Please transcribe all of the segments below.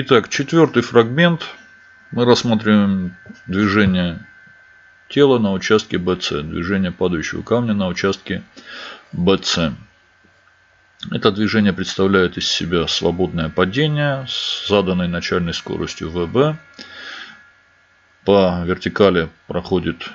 Итак, четвертый фрагмент. Мы рассматриваем движение тела на участке BC, движение падающего камня на участке BC. Это движение представляет из себя свободное падение с заданной начальной скоростью ВБ. По вертикали проходит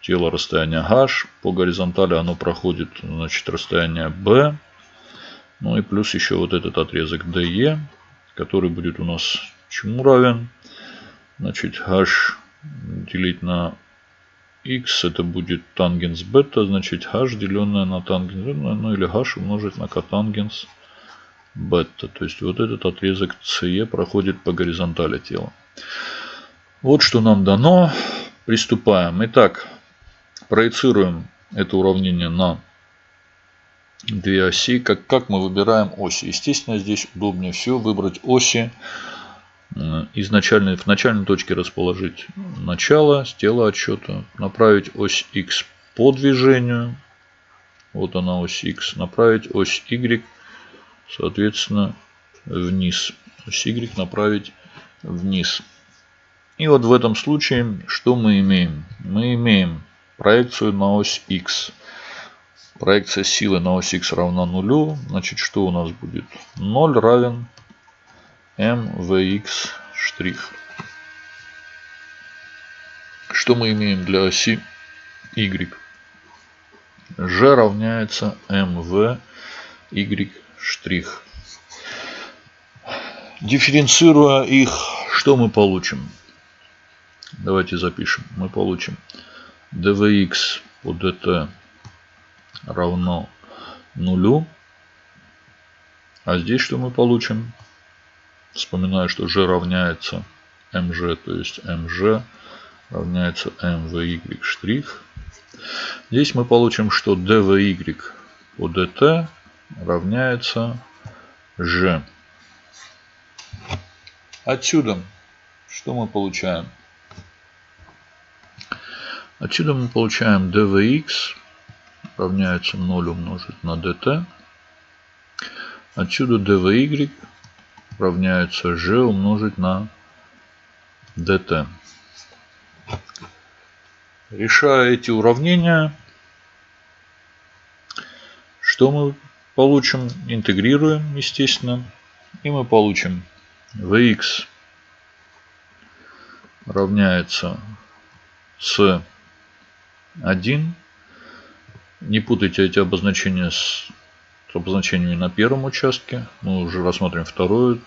тело расстояние h, по горизонтали оно проходит значит, расстояние b. Ну и плюс еще вот этот отрезок DE, который будет у нас чему равен? Значит, h делить на x это будет тангенс бета, значит h деленное на тангенс бета, ну или h умножить на котангенс бета. То есть вот этот отрезок CE проходит по горизонтали тела. Вот что нам дано. Приступаем. Итак, проецируем это уравнение на две оси. Как, как мы выбираем оси? Естественно, здесь удобнее всего выбрать оси. Изначально, в начальной точке расположить начало с тела отсчета. Направить ось X по движению. Вот она ось X. Направить ось Y, соответственно, вниз. Ось Y направить вниз. И вот в этом случае что мы имеем? Мы имеем проекцию на ось X. Проекция силы на ось X равна нулю. Значит, что у нас будет? 0 равен mvx штрих. Что мы имеем для оси y? g равняется mv y штрих. Дифференцируя их, что мы получим? Давайте запишем. Мы получим dvx по dt равно нулю. А здесь что мы получим? Вспоминаю, что g равняется mg, то есть mg равняется mvy штрих. Здесь мы получим, что dvy по dt равняется g. Отсюда что мы получаем? Отсюда мы получаем dvx равняется 0 умножить на dt. Отсюда dvy равняется g умножить на dt. Решая эти уравнения, что мы получим? Интегрируем, естественно. И мы получим vx равняется с 1. Не путайте эти обозначения с обозначениями на первом участке. Мы уже рассмотрим второй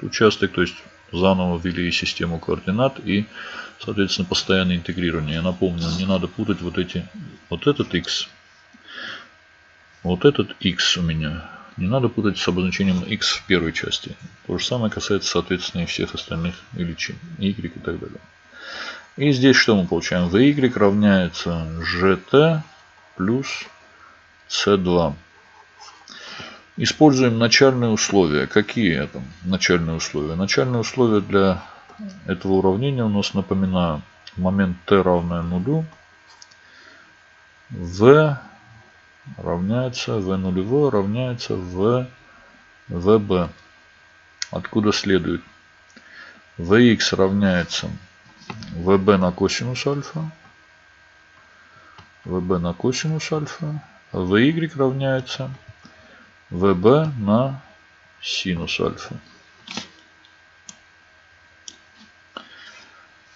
участок, то есть заново ввели систему координат и, соответственно, постоянное интегрирование. Я напомню, не надо путать вот эти, вот этот x, вот этот x у меня. Не надо путать с обозначением x в первой части. То же самое касается, соответственно, и всех остальных величин, y и так далее. И здесь что мы получаем? vy равняется gt плюс c2. Используем начальные условия. Какие это начальные условия? Начальные условия для этого уравнения у нас, напоминаю, момент t равное нулю. v равняется v нулевое равняется v vb. Откуда следует? vx равняется vb на косинус альфа. Vb на косинус альфа. Vy равняется vb на синус альфа.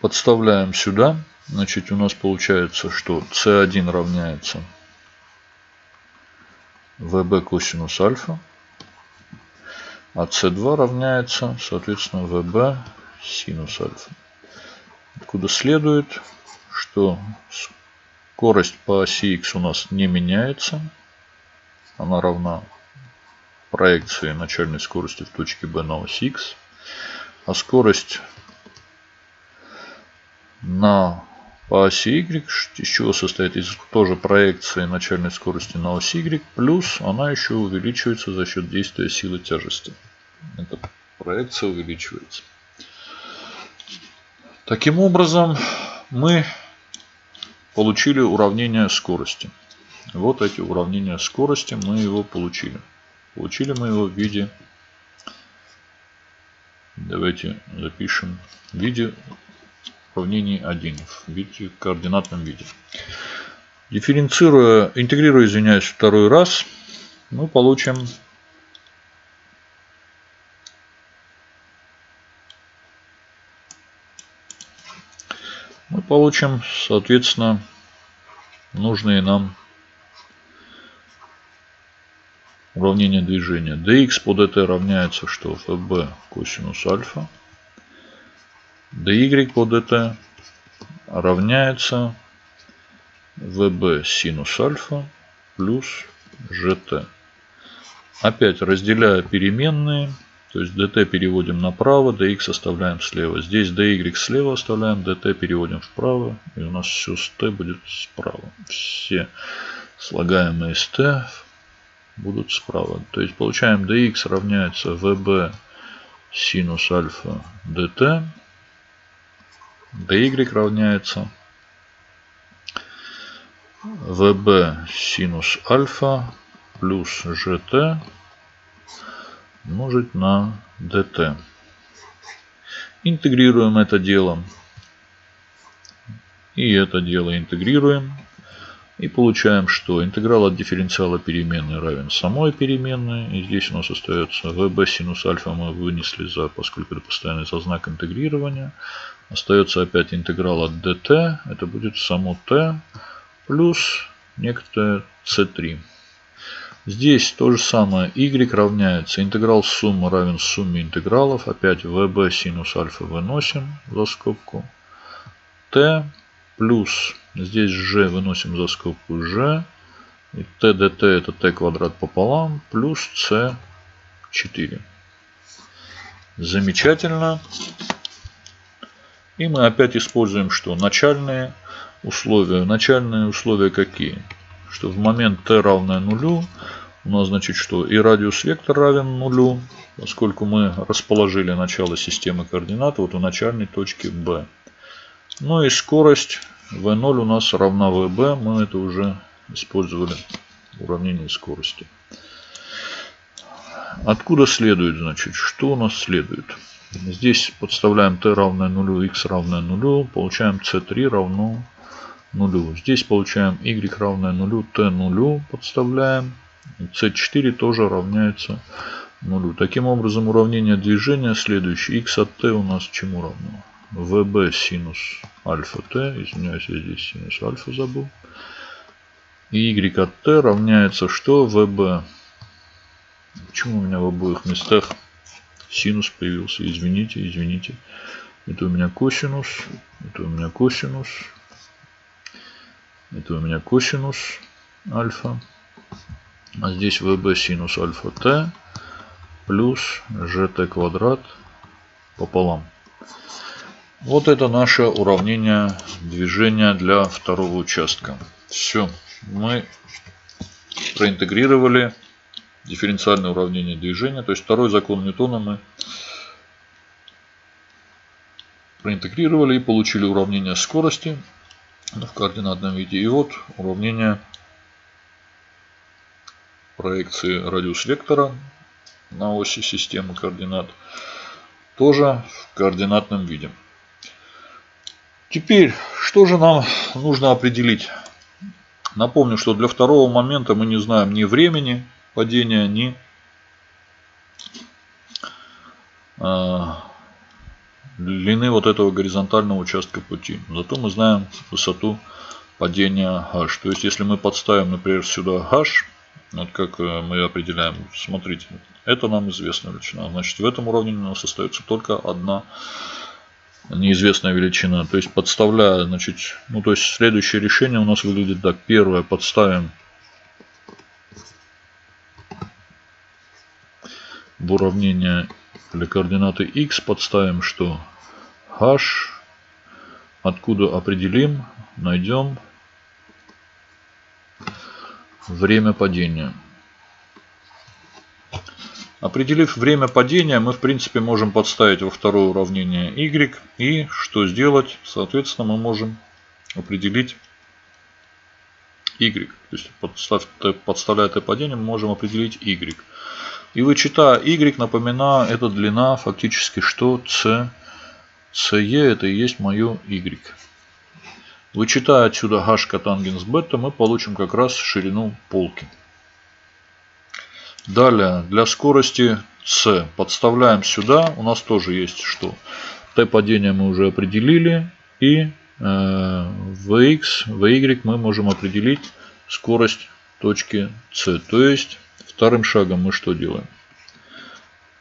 Подставляем сюда. Значит, у нас получается, что c1 равняется vb косинус альфа. А c2 равняется, соответственно, vb синус альфа. Откуда следует, что скорость по оси x у нас не меняется. Она равна проекции начальной скорости в точке B на ось x. А скорость на по оси y, из чего состоит из тоже проекции начальной скорости на ось y, плюс она еще увеличивается за счет действия силы тяжести. Эта проекция увеличивается. Таким образом, мы получили уравнение скорости. Вот эти уравнения скорости мы его получили. Получили мы его в виде Давайте запишем в виде уравнений 1 в виде в координатном виде. Дифференцируя, интегрируя, извиняюсь, второй раз, мы получим получим, соответственно, нужные нам уравнение движения. dx по dt равняется что? fb косинус альфа. dy по dt равняется vb синус альфа плюс gt. Опять разделяя переменные, то есть dt переводим направо, dx оставляем слева. Здесь dy слева оставляем, dt переводим вправо. И у нас все с t будет справа. Все слагаемые с t будут справа. То есть получаем dx равняется vb синус альфа dt. dy равняется vb синус альфа плюс gt умножить на dt. Интегрируем это дело. И это дело интегрируем. И получаем, что интеграл от дифференциала переменной равен самой переменной. И здесь у нас остается vb синус альфа мы вынесли за, поскольку это постоянный за знак интегрирования. Остается опять интеграл от dt. Это будет само t плюс некоторое c3. Здесь то же самое. y равняется интеграл суммы равен сумме интегралов. Опять vb синус альфа выносим за скобку. t плюс Здесь g выносим за скобку g. И t dt это t квадрат пополам плюс c 4. Замечательно. И мы опять используем что? Начальные условия. Начальные условия какие? Что в момент t равное нулю у нас значит что? И радиус вектор равен нулю, поскольку мы расположили начало системы координат вот у начальной точки B. Ну и скорость V0 у нас равна VB. Мы это уже использовали в уравнении скорости. Откуда следует, значит, что у нас следует? Здесь подставляем t равное нулю, x равное нулю, получаем c3 равно нулю. Здесь получаем y равное нулю, t нулю подставляем. C4 тоже равняется нулю. Таким образом, уравнение движения следующее. x от t у нас чему равно? vb синус альфа t, извиняюсь, я здесь синус альфа забыл. И y от t равняется что? vb. Почему у меня в обоих местах синус появился? Извините, извините. Это у меня косинус, это у меня косинус, это у меня косинус альфа. А здесь vb синус альфа t плюс gt квадрат пополам. Вот это наше уравнение движения для второго участка. Все. Мы проинтегрировали дифференциальное уравнение движения. То есть второй закон Ньютона мы проинтегрировали и получили уравнение скорости в координатном виде. И вот уравнение проекции радиус вектора на оси системы координат тоже в координатном виде. Теперь, что же нам нужно определить? Напомню, что для второго момента мы не знаем ни времени падения, ни а, длины вот этого горизонтального участка пути. Зато мы знаем высоту падения h. То есть, если мы подставим, например, сюда h, вот как э, мы определяем, смотрите, это нам известная величина. Значит, в этом уравнении у нас остается только одна неизвестная величина. То есть подставляя, значит, ну то есть следующее решение у нас выглядит так. Первое подставим в уравнение для координаты x подставим что h откуда определим найдем время падения Определив время падения, мы в принципе можем подставить во второе уравнение y. И что сделать? Соответственно, мы можем определить y. То есть подставляя t падение, мы можем определить y. И вычитая y, напоминаю, это длина фактически что c, ce это и есть мое y. Вычитая отсюда h котангенс бета, мы получим как раз ширину полки. Далее, для скорости c подставляем сюда. У нас тоже есть что? t падение мы уже определили. И э, vx, vy мы можем определить скорость точки c. То есть, вторым шагом мы что делаем?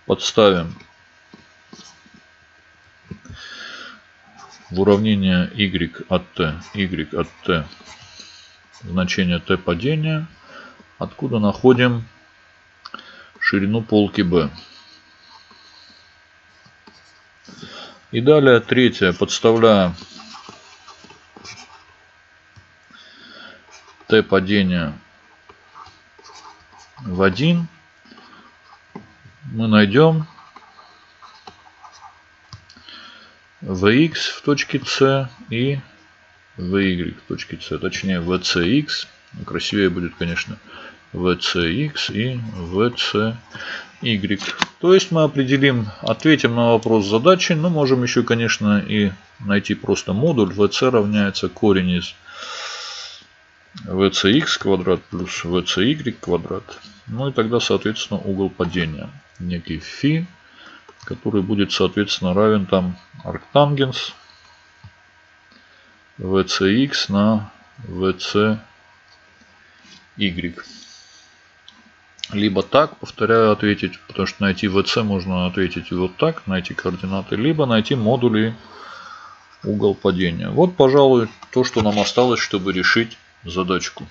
Подставим в уравнение y от t, y от t значение t падения, откуда находим ширину полки b. И далее третье, подставляя t падения в 1, мы найдем Vx в точке C и Vy в точке C. Точнее VCX. Красивее будет, конечно, VCX и VCY. То есть мы определим, ответим на вопрос задачи. Но можем еще, конечно, и найти просто модуль. VC равняется корень из VCX квадрат плюс VCY квадрат. Ну и тогда, соответственно, угол падения. Некий фи который будет, соответственно, равен там арктангенс VCX на VCY. Либо так, повторяю, ответить, потому что найти VC можно ответить вот так, найти координаты, либо найти модули угол падения. Вот, пожалуй, то, что нам осталось, чтобы решить задачку.